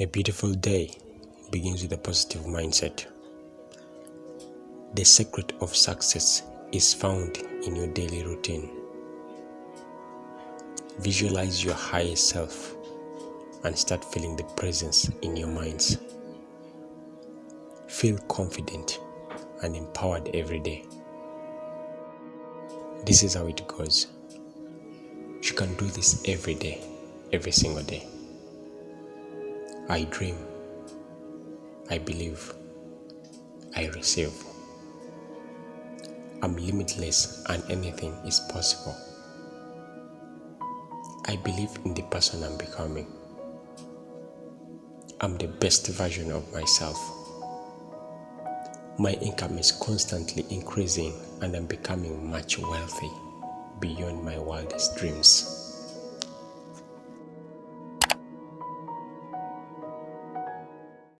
A beautiful day begins with a positive mindset. The secret of success is found in your daily routine. Visualize your higher self and start feeling the presence in your minds. Feel confident and empowered every day. This is how it goes. You can do this every day, every single day. I dream, I believe, I receive. I'm limitless and anything is possible. I believe in the person I'm becoming. I'm the best version of myself. My income is constantly increasing and I'm becoming much wealthy beyond my wildest dreams.